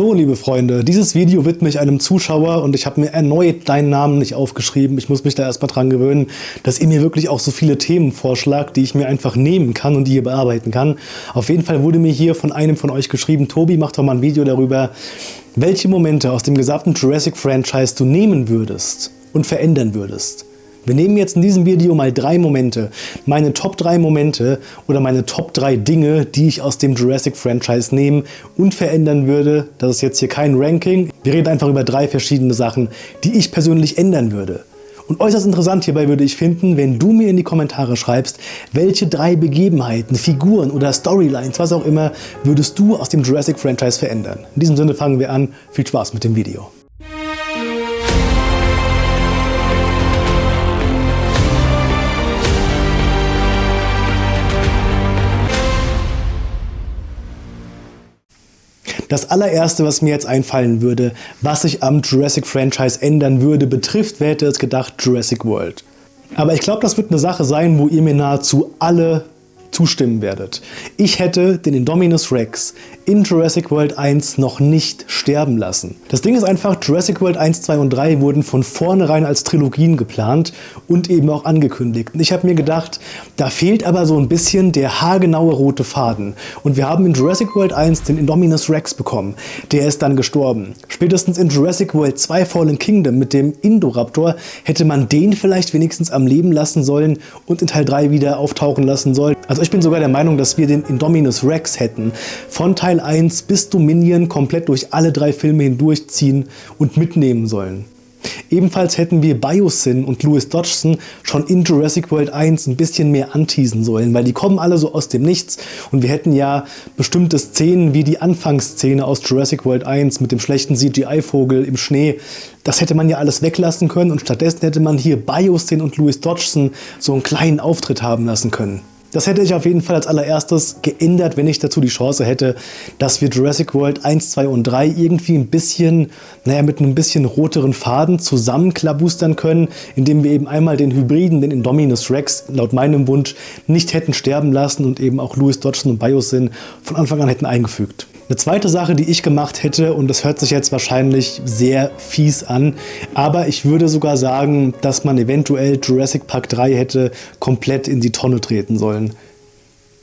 So, liebe Freunde, dieses Video widme ich einem Zuschauer und ich habe mir erneut deinen Namen nicht aufgeschrieben. Ich muss mich da erstmal dran gewöhnen, dass ihr mir wirklich auch so viele Themen vorschlagt, die ich mir einfach nehmen kann und die ihr bearbeiten kann. Auf jeden Fall wurde mir hier von einem von euch geschrieben, Tobi, mach doch mal ein Video darüber, welche Momente aus dem gesamten Jurassic-Franchise du nehmen würdest und verändern würdest. Wir nehmen jetzt in diesem Video mal drei Momente, meine Top 3 Momente oder meine Top 3 Dinge, die ich aus dem Jurassic Franchise nehmen und verändern würde. Das ist jetzt hier kein Ranking. Wir reden einfach über drei verschiedene Sachen, die ich persönlich ändern würde. Und äußerst interessant hierbei würde ich finden, wenn du mir in die Kommentare schreibst, welche drei Begebenheiten, Figuren oder Storylines, was auch immer, würdest du aus dem Jurassic Franchise verändern. In diesem Sinne fangen wir an. Viel Spaß mit dem Video. Das allererste, was mir jetzt einfallen würde, was sich am Jurassic Franchise ändern würde, betrifft, wer hätte es gedacht, Jurassic World. Aber ich glaube, das wird eine Sache sein, wo ihr mir nahezu alle zustimmen werdet. Ich hätte den Indominus Rex in Jurassic World 1 noch nicht sterben lassen. Das Ding ist einfach, Jurassic World 1, 2 und 3 wurden von vornherein als Trilogien geplant und eben auch angekündigt. Und ich habe mir gedacht, da fehlt aber so ein bisschen der haargenaue rote Faden. Und wir haben in Jurassic World 1 den Indominus Rex bekommen. Der ist dann gestorben. Spätestens in Jurassic World 2 Fallen Kingdom mit dem Indoraptor hätte man den vielleicht wenigstens am Leben lassen sollen und in Teil 3 wieder auftauchen lassen sollen. Also ich bin sogar der Meinung, dass wir den Indominus Rex hätten. Von Teil 1 bis Dominion komplett durch alle drei Filme hindurchziehen und mitnehmen sollen. Ebenfalls hätten wir Biosyn und Louis Dodgson schon in Jurassic World 1 ein bisschen mehr anteasen sollen, weil die kommen alle so aus dem Nichts und wir hätten ja bestimmte Szenen wie die Anfangsszene aus Jurassic World 1 mit dem schlechten CGI-Vogel im Schnee, das hätte man ja alles weglassen können und stattdessen hätte man hier Biosyn und Louis Dodgson so einen kleinen Auftritt haben lassen können. Das hätte ich auf jeden Fall als allererstes geändert, wenn ich dazu die Chance hätte, dass wir Jurassic World 1, 2 und 3 irgendwie ein bisschen, naja, mit einem bisschen roteren Faden zusammenklabustern können, indem wir eben einmal den Hybriden, den Indominus Rex, laut meinem Wunsch, nicht hätten sterben lassen und eben auch Louis Dodgson und Biosyn von Anfang an hätten eingefügt. Eine zweite Sache, die ich gemacht hätte, und das hört sich jetzt wahrscheinlich sehr fies an, aber ich würde sogar sagen, dass man eventuell Jurassic Park 3 hätte komplett in die Tonne treten sollen.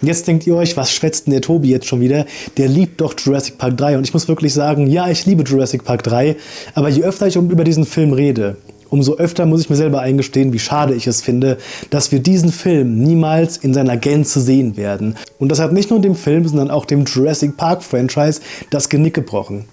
Jetzt denkt ihr euch, was schwätzt denn der Tobi jetzt schon wieder? Der liebt doch Jurassic Park 3 und ich muss wirklich sagen, ja, ich liebe Jurassic Park 3, aber je öfter ich über diesen Film rede, umso öfter muss ich mir selber eingestehen, wie schade ich es finde, dass wir diesen Film niemals in seiner Gänze sehen werden. Und das hat nicht nur dem Film, sondern auch dem Jurassic Park Franchise das Genick gebrochen.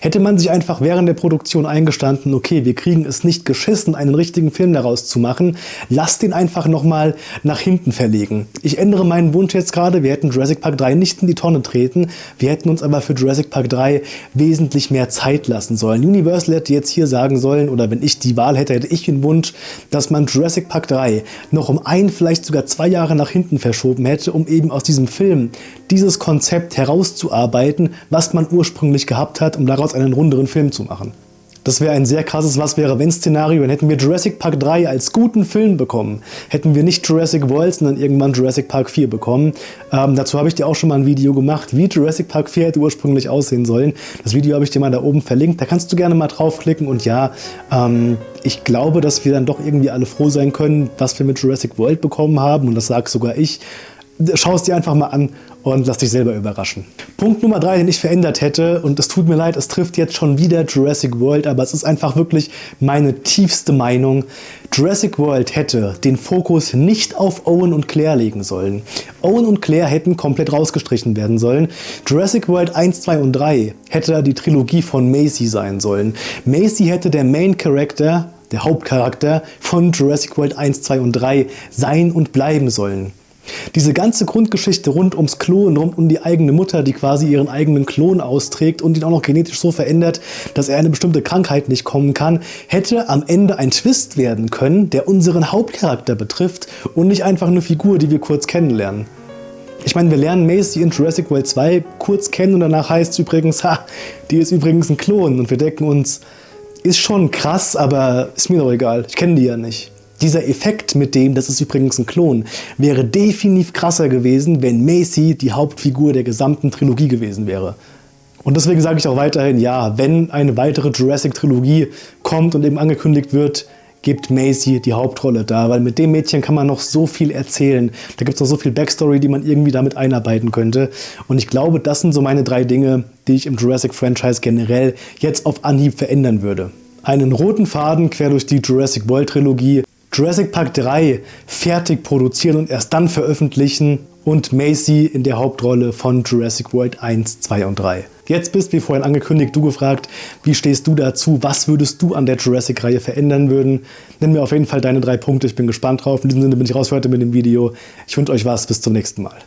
Hätte man sich einfach während der Produktion eingestanden, okay, wir kriegen es nicht geschissen, einen richtigen Film daraus zu machen, lass den einfach nochmal nach hinten verlegen. Ich ändere meinen Wunsch jetzt gerade, wir hätten Jurassic Park 3 nicht in die Tonne treten, wir hätten uns aber für Jurassic Park 3 wesentlich mehr Zeit lassen sollen. Universal hätte jetzt hier sagen sollen, oder wenn ich die Wahl hätte, hätte ich den Wunsch, dass man Jurassic Park 3 noch um ein, vielleicht sogar zwei Jahre nach hinten verschoben hätte, um eben aus diesem Film dieses Konzept herauszuarbeiten, was man ursprünglich gehabt hat, um daraus einen runderen Film zu machen. Das wäre ein sehr krasses Was-wäre-wenn-Szenario. Dann hätten wir Jurassic Park 3 als guten Film bekommen. Hätten wir nicht Jurassic World, sondern irgendwann Jurassic Park 4 bekommen. Ähm, dazu habe ich dir auch schon mal ein Video gemacht, wie Jurassic Park 4 hätte ursprünglich aussehen sollen. Das Video habe ich dir mal da oben verlinkt. Da kannst du gerne mal draufklicken. Und ja, ähm, ich glaube, dass wir dann doch irgendwie alle froh sein können, was wir mit Jurassic World bekommen haben. Und das sage sogar ich. Schau es dir einfach mal an und lass dich selber überraschen. Punkt Nummer drei, den ich verändert hätte, und es tut mir leid, es trifft jetzt schon wieder Jurassic World, aber es ist einfach wirklich meine tiefste Meinung. Jurassic World hätte den Fokus nicht auf Owen und Claire legen sollen. Owen und Claire hätten komplett rausgestrichen werden sollen. Jurassic World 1, 2 und 3 hätte die Trilogie von Macy sein sollen. Macy hätte der Main Character, der Hauptcharakter von Jurassic World 1, 2 und 3 sein und bleiben sollen. Diese ganze Grundgeschichte rund ums Klon, rund um die eigene Mutter, die quasi ihren eigenen Klon austrägt und ihn auch noch genetisch so verändert, dass er eine bestimmte Krankheit nicht kommen kann, hätte am Ende ein Twist werden können, der unseren Hauptcharakter betrifft und nicht einfach eine Figur, die wir kurz kennenlernen. Ich meine, wir lernen Macy in Jurassic World 2 kurz kennen und danach heißt es übrigens, ha, die ist übrigens ein Klon und wir denken uns, ist schon krass, aber ist mir doch egal, ich kenne die ja nicht. Dieser Effekt mit dem, das ist übrigens ein Klon, wäre definitiv krasser gewesen, wenn Macy die Hauptfigur der gesamten Trilogie gewesen wäre. Und deswegen sage ich auch weiterhin, ja, wenn eine weitere Jurassic-Trilogie kommt und eben angekündigt wird, gibt Maisie die Hauptrolle da, weil mit dem Mädchen kann man noch so viel erzählen. Da gibt es noch so viel Backstory, die man irgendwie damit einarbeiten könnte. Und ich glaube, das sind so meine drei Dinge, die ich im Jurassic-Franchise generell jetzt auf Anhieb verändern würde. Einen roten Faden quer durch die Jurassic World-Trilogie, Jurassic Park 3 fertig produzieren und erst dann veröffentlichen und Macy in der Hauptrolle von Jurassic World 1, 2 und 3. Jetzt bist, wie vorhin angekündigt, du gefragt, wie stehst du dazu? Was würdest du an der Jurassic-Reihe verändern würden? Nenn mir auf jeden Fall deine drei Punkte, ich bin gespannt drauf. In diesem Sinne bin ich raus für heute mit dem Video. Ich wünsche euch was, bis zum nächsten Mal.